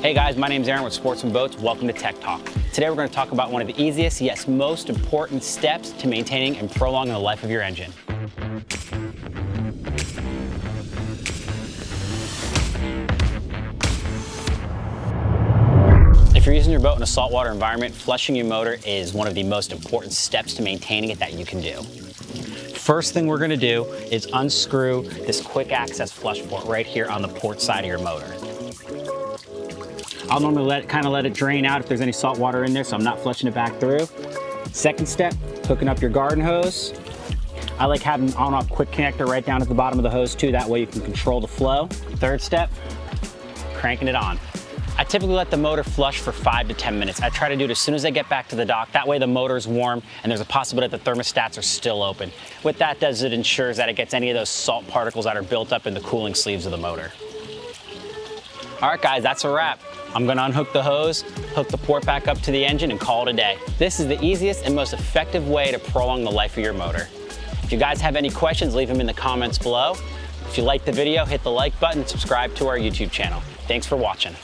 Hey guys, my name is Aaron with Sportsman Boats. Welcome to Tech Talk. Today we're going to talk about one of the easiest, yes, most important steps to maintaining and prolonging the life of your engine. If you're using your boat in a saltwater environment, flushing your motor is one of the most important steps to maintaining it that you can do. First thing we're gonna do is unscrew this quick access flush port right here on the port side of your motor. I'll normally let kind of let it drain out if there's any salt water in there, so I'm not flushing it back through. Second step, hooking up your garden hose. I like having an on-off quick connector right down at the bottom of the hose too, that way you can control the flow. Third step, cranking it on. I typically let the motor flush for five to 10 minutes. I try to do it as soon as I get back to the dock. That way the motor is warm and there's a possibility that the thermostats are still open. What that does, it ensures that it gets any of those salt particles that are built up in the cooling sleeves of the motor. All right, guys, that's a wrap. I'm gonna unhook the hose, hook the port back up to the engine and call it a day. This is the easiest and most effective way to prolong the life of your motor. If you guys have any questions, leave them in the comments below. If you liked the video, hit the like button, subscribe to our YouTube channel. Thanks for watching.